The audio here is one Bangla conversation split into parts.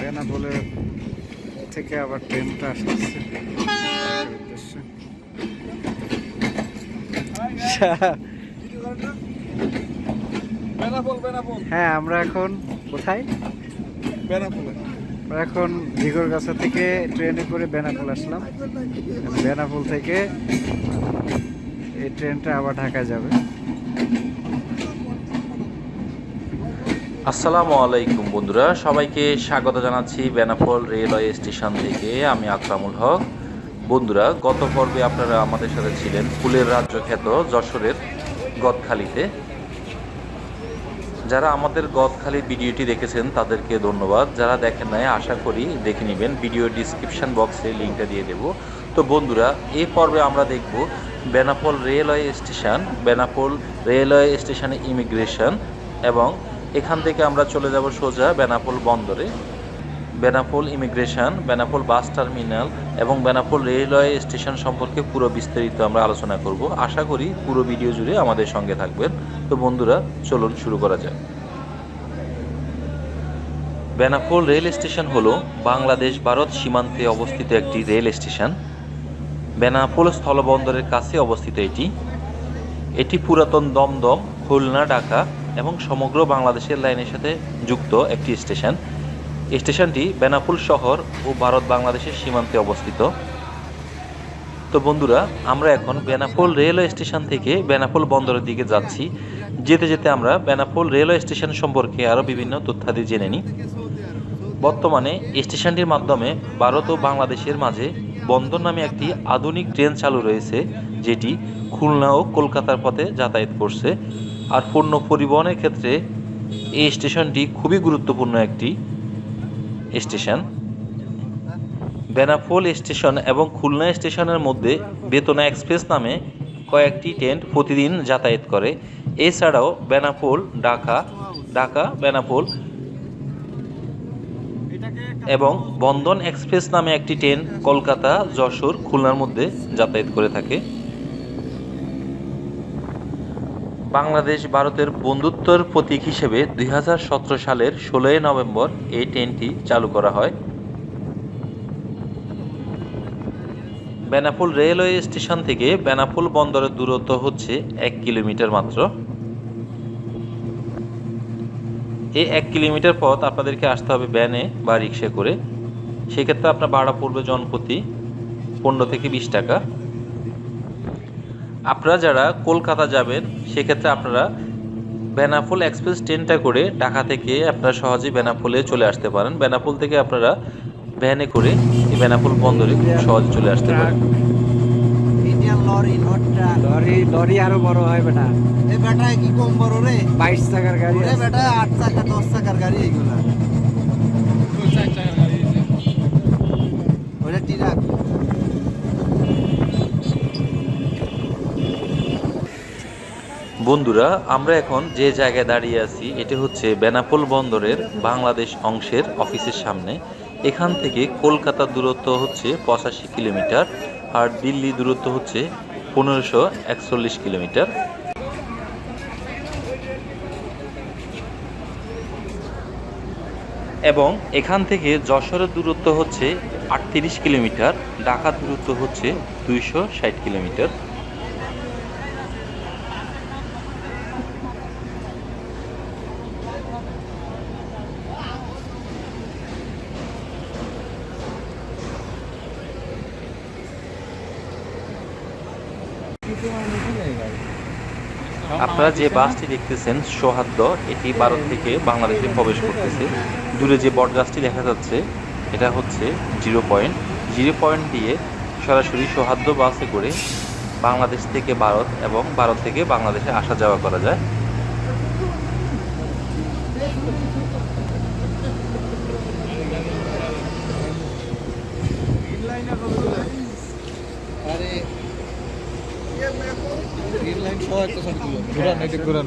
বেনাপোলে থেকে আবার ট্রেনটা আসছে। হ্যাঁ আমরা এখন কোথায়? আমরা এখন ঝিগরগাছা থেকে ট্রেনে করে বেনাপোল আসলাম। বেনাপোল থেকে এই ট্রেনটা আবার ঢাকা যাবে। আসসালামু আলাইকুম বন্ধুরা, সবাইকে স্বাগত জানাচ্ছি বেনাপোল রেলওয়ে স্টেশন থেকে। আমি আকরামুল হক। বন্ধুরা, গত পর্বে আপনারা আমাদের সাথে ছিলেন ফুলের রাজ্য খ্যাত যশোরের গদখালিতে। যারা আমাদের গদখালি ভিডিওটি দেখেছেন, তাদেরকে ধন্যবাদ। যারা দেখেন নাই, আশা করি দেখে নেবেন। ভিডিও ডিসক্রিপশন বক্সে লিঙ্কটা দিয়ে দেব। তো বন্ধুরা, এই পর্বে আমরা দেখব Benapole railway station Benapole railway স্টেশনে ইমিগ্রেশন এবং এখান থেকে আমরা চলে যাব সোজা বেনাপোল বন্দরে। Benapole immigration, Benapole bus terminal এবং বেনাপোল রেলওয়ে স্টেশন সম্পর্কে পুরো বিস্তারিত আমরা আলোচনা করব। আশা করি পুরো ভিডিও জুড়ে আমাদের সঙ্গে থাকবেন। তো বন্ধুরা, চলুন শুরু করা যাক। বেনাপোল রেল স্টেশন হলো বাংলাদেশ ভারত সীমান্তে অবস্থিত একটি রেল স্টেশন। বেনাপোল স্থলবন্দরের কাছে অবস্থিত এটি। এটি পুরাতন দমদম, খুলনা, ঢাকা এবং সমগ্র বাংলাদেশের লাইনের সাথে যুক্ত একটি স্টেশন। স্টেশনটি বেনাপোল শহর ও ভারত বাংলাদেশের সীমান্তে অবস্থিত। তো বন্ধুরা, আমরা এখন বেনাপোল রেলওয়ে স্টেশন থেকে বেনাপোল বন্দরের দিকে যাচ্ছি। যেতে যেতে আমরা বেনাপোল রেলওয়ে স্টেশন সম্পর্কে আরও বিভিন্ন তথ্যাদি জেনে নিই। বর্তমানে স্টেশনটির মাধ্যমে ভারত ও বাংলাদেশের মাঝে বন্দর নামে একটি আধুনিক ট্রেন চালু রয়েছে, যেটি খুলনা ও কলকাতার পথে যাতায়াত করছে। আর পণ্য পরিবহনের ক্ষেত্রে এই স্টেশনটি খুবই গুরুত্বপূর্ণ একটি স্টেশন। বেনাপোল স্টেশন এবং খুলনা স্টেশনের মধ্যে বেতনা এক্সপ্রেস নামে কয়েকটি ট্রেন প্রতিদিন যাতায়াত করে। এছাড়াও বেনাপোল, ঢাকা ঢাকা, বেনাপোল এবং বন্ধন এক্সপ্রেস নামে একটি ট্রেন কলকাতা, যশোর, খুলনার মধ্যে যাতায়াত করে থাকে। বাংলাদেশ ভারতের বন্ধুত্বের প্রতীক হিসেবে দুই হাজার সতেরো সালের ষোলোই নভেম্বর এই ট্রেনটি চালু করা হয়। বেনাপোল রেলওয়ে স্টেশন থেকে বেনাপোল বন্দরের দূরত্ব হচ্ছে এক কিলোমিটার মাত্র। এই এক কিলোমিটার পথ আপনাদেরকে আসতে হবে ভ্যানে বা রিক্সা করে। সেক্ষেত্রে আপনার ভাড়া পড়বে জনপ্রতি পনেরো থেকে বিশ টাকা। আপনারা যারা কলকাতা যাবেন সেক্ষেত্রে আপনারা বেনাপোল এক্সপ্রেস ট্রেনটা করে ঢাকা থেকে আপনারা সহজেই বেনাপোলে চলে আসতে পারেন। বেনাপোল থেকে আপনারা ভ্যানে করে এই বেনাপোল বন্দরে খুব সহজে চলে আসতে পারেন। লরি লরি লরি আরও বড় হয় বেটা। এ বেটা কি কম বড় রে? বাইশ টাকার গাড়ি ওরে বেটা আট চাকা দশ চাকার গাড়ি ওটা ট্রাক। বন্ধুরা, আমরা এখন যে জায়গায় দাঁড়িয়ে আছি, এটি হচ্ছে বেনাপোল বন্দরের বাংলাদেশ অংশের অফিসের সামনে। এখান থেকে কলকাতার দূরত্ব হচ্ছে পঁচাশি কিলোমিটার, আর দিল্লি দূরত্ব হচ্ছে পনেরোশো একচল্লিশ কিলোমিটার। এবং এখান থেকে যশোরের দূরত্ব হচ্ছে আটত্রিশ কিলোমিটার ঢাকার দূরত্ব হচ্ছে দুইশো ষাট কিলোমিটার। আপনারা যে বাসটি দেখতেছেন সৌহাদ্য এটি ভারত থেকে বাংলাদেশে প্রবেশ করতেছে। দূরে যে বট গাছটি দেখা যাচ্ছে, এটা হচ্ছে জিরো পয়েন্ট। জিরো পয়েন্ট দিয়ে সরাসরি সৌহাদ্য বাসে করে বাংলাদেশ থেকে ভারত এবং ভারত থেকে বাংলাদেশে আসা যাওয়া করা যায় আরে সহ একটা ঘুরান ঘুরান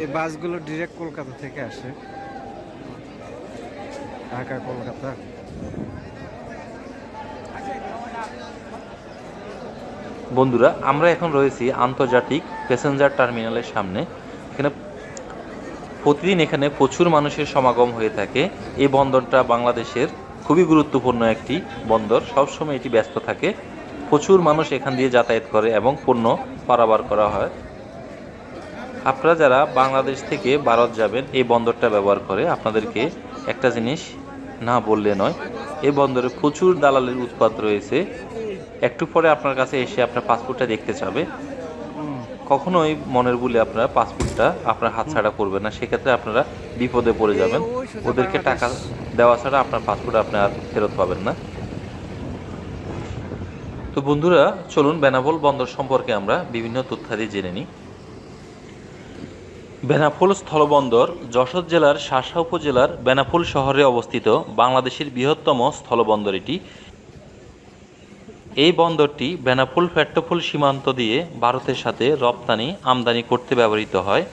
এই বাসগুলো ডিরেক্ট কলকাতা থেকে আসে। ঢাকা, কলকাতা। বন্ধুরা, আমরা এখন রয়েছি আন্তর্জাতিক প্যাসেঞ্জার টার্মিনালের সামনে। এখানে প্রতিদিন এখানে প্রচুর মানুষের সমাগম হয়ে থাকে। এই বন্দরটা বাংলাদেশের খুবই গুরুত্বপূর্ণ একটি বন্দর। সবসময় এটি ব্যস্ত থাকে। প্রচুর মানুষ এখান দিয়ে যাতায়াত করে এবং পণ্য পারাবার করা হয়। আপনারা যারা বাংলাদেশ থেকে ভারত যাবেন, এই বন্দরটা ব্যবহার করে আপনাদেরকে একটা জিনিস না বললে নয়, এই বন্দরে প্রচুর দালালের উৎপাদ রয়েছে। একটু পরে আপনার কাছে এসে আপনার পাসপোর্টটা দেখতে চাবে। কখনোই মনের বলে আপনার পাসপোর্টটা আপনার হাতছাড়া করবে না সেক্ষেত্রে আপনারা বিপদে পড়ে যাবেন। ওদেরকে টাকা দেওয়া ছাড়া আপনার পাসপোর্ট আপনি আর ফেরত পাবেন না। তো বন্ধুরা চলুন বেনাপোল বন্দর সম্পর্কে আমরা বিভিন্ন তথ্যাদি জেনে নিই। বেনাপোল স্থলবন্দর যশোর জেলার শাসা উপজেলার বেনাপোল শহরে অবস্থিত বাংলাদেশের বৃহত্তম স্থলবন্দর এটি। এই বন্দরটি বেনাপোল পেট্রোপোল সীমান্ত দিয়ে ভারতের সাথে রপ্তানি, আমদানি করতে ব্যবহৃত হয়।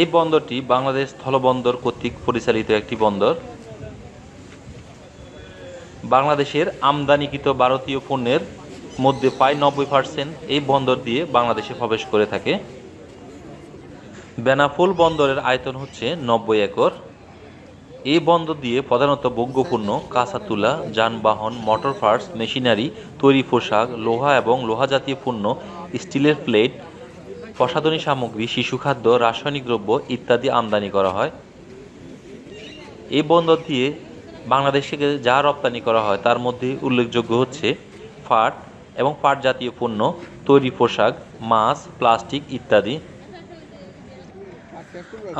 এই বন্দরটি বাংলাদেশ স্থলবন্দর কর্তৃক পরিচালিত একটি বন্দর। বাংলাদেশের আমদানিকৃত ভারতীয় পণ্যের মধ্যে প্রায় নব্বই পার্সেন্ট এই বন্দর দিয়ে বাংলাদেশে প্রবেশ করে থাকে। বেনাপোল বন্দরের আয়তন হচ্ছে নব্বই একর। এই বন্দর দিয়ে প্রধানত ভোগ্যপণ্য কাঁচা তুলা যানবাহন মোটর পার্টস মেশিনারি তৈরি পোশাক, লোহা এবং লোহা জাতীয় পণ্য, স্টিলের প্লেট, প্রসাধনী সামগ্রী, শিশু খাদ্য, রাসায়নিক দ্রব্য ইত্যাদি আমদানি করা হয়। এই বন্দর দিয়ে বাংলাদেশ থেকে যা রপ্তানি করা হয় তার মধ্যে উল্লেখযোগ্য হচ্ছে পাট এবং পাট জাতীয় পণ্য, তৈরি পোশাক, মাছ, প্লাস্টিক ইত্যাদি।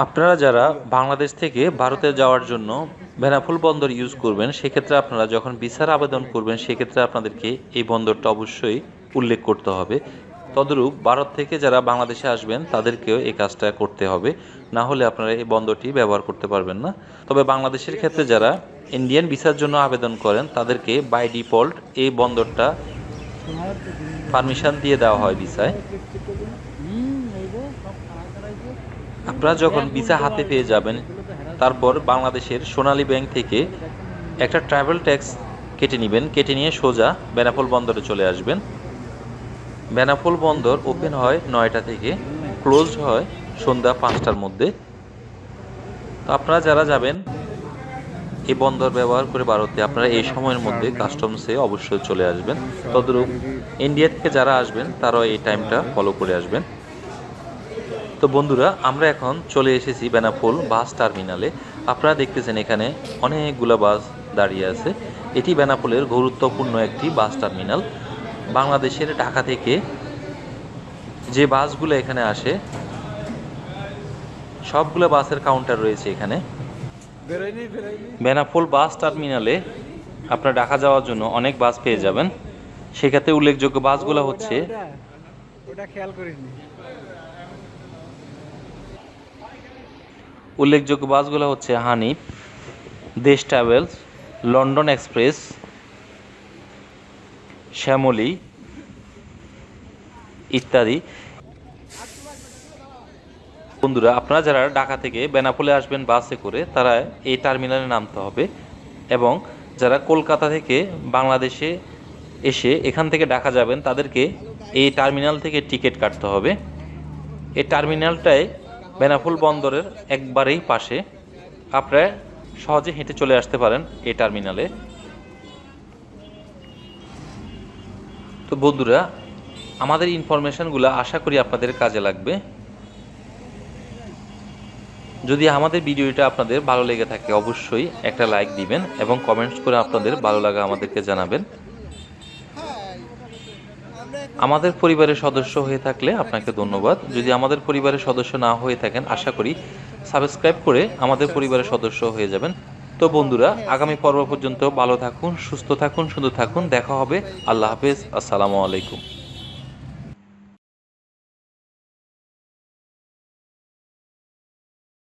আপনারা যারা বাংলাদেশ থেকে ভারতে যাওয়ার জন্য বেনাফুল বন্দর ইউজ করবেন, সেক্ষেত্রে আপনারা যখন ভিসার আবেদন করবেন, সেক্ষেত্রে আপনাদেরকে এই বন্দরটা অবশ্যই উল্লেখ করতে হবে। তদরূপ ভারত থেকে যারা বাংলাদেশে আসবেন, তাদেরকেও এই কাজটা করতে হবে। না হলে আপনারা এই বন্দরটি ব্যবহার করতে পারবেন না। তবে বাংলাদেশের ক্ষেত্রে যারা ইন্ডিয়ান ভিসার জন্য আবেদন করেন, তাদেরকে বাই ডিফল্ট এই বন্দরটা পারমিশন দিয়ে দেওয়া হয় ভিসায়। আপনারা যখন ভিসা হাতে পেয়ে যাবেন, তারপর বাংলাদেশের সোনালী ব্যাংক থেকে একটা ট্রাভেল ট্যাক্স কেটে নেবেন, কেটে নিয়ে সোজা বেনাপোল বন্দরে চলে আসবেন। বেনাপোল বন্দর ওপেন হয় নয়টা থেকে ক্লোজ হয় সন্ধ্যা পাঁচটার মধ্যে। তো আপনারা যারা যাবেন, এই বন্দর ব্যবহার করে ভারতে আপনারা এই সময়ের মধ্যে কাস্টমসে অবশ্যই চলে আসবেন। তদরূপ ইন্ডিয়া থেকে যারা আসবেন, তারাও এই টাইমটা ফলো করে আসবেন। তো বন্ধুরা, আমরা এখন চলে এসেছি বেনাপোল বাস টার্মিনালে। আপনারা দেখতেছেন এখানে অনেকগুলো বাস দাঁড়িয়ে আছে। এটি বেনাপোলের গুরুত্বপূর্ণ একটি বাস টার্মিনাল। বাংলাদেশের ঢাকা থেকে যে বাসগুলো এখানে আসে, সবগুলো বাসের কাউন্টার রয়েছে এখানে। বেনাপোল বাস টার্মিনালে আপনার ঢাকা যাওয়ার জন্য অনেক বাস পেয়ে যাবেন। সেক্ষেত্রে উল্লেখযোগ্য বাসগুলো হচ্ছে ওটা খেয়াল করিনি। উল্লেখযোগ্য বাসগুলো হচ্ছে হানিফ, দেশ ট্রাভেলস, লন্ডন এক্সপ্রেস, শ্যামলি ইত্যাদি। বন্ধুরা, আপনারা যারা ঢাকা থেকে বেনাপোলে আসবেন বাসে করে, তারা এই টার্মিনালে নামতে হবে এবং যারা কলকাতা থেকে বাংলাদেশে এসে এখান থেকে ঢাকা যাবেন, তাদেরকে এই টার্মিনাল থেকে টিকিট কাটতে হবে। এই টার্মিনালটায় বেনাফুল বন্দরের একবারেই পাশে। আপনারা সহজে হেঁটে চলে আসতে পারেন এই টার্মিনালে। তো বন্ধুরা, আমাদের ইনফরমেশনগুলো আশা করি আপনাদের কাজে লাগবে। যদি আমাদের ভিডিওটা আপনাদের ভালো লেগে থাকে, অবশ্যই একটা লাইক দিবেন এবং কমেন্টস করে আপনাদের ভালো লাগা আমাদেরকে জানাবেন। আমাদের পরিবারের সদস্য হয়ে থাকলে আপনাকে ধন্যবাদ। যদি আমাদের পরিবারের সদস্য না হয়ে থাকেন, আশা করি সাবস্ক্রাইব করে আমাদের পরিবারের সদস্য হয়ে যাবেন। তো বন্ধুরা, আগামী পর্ব পর্যন্ত ভালো থাকুন, সুস্থ থাকুন, সুন্দর থাকুন। দেখা হবে। আল্লাহ হাফেজ। আসসালামু আলাইকুম।